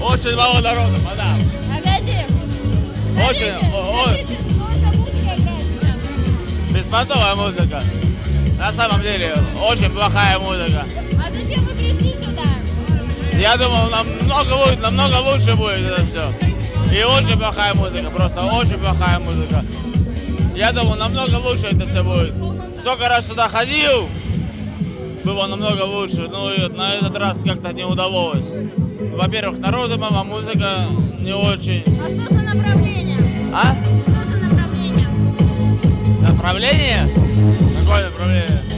Очень мало народу, мадам. Погоди. Очень, сейчас? Беспонтовая музыка. На самом деле, очень плохая музыка. А зачем вы пришли сюда? Я думал, намного будет, намного лучше будет это все. И очень плохая музыка, просто очень плохая музыка. Я думал, намного лучше это все будет. Сколько раз сюда ходил, было намного лучше. Ну и на этот раз как-то не удалось. Во-первых, народу мало, музыка не очень. А что за направление? А? Что за направление? Направление? Какое направление?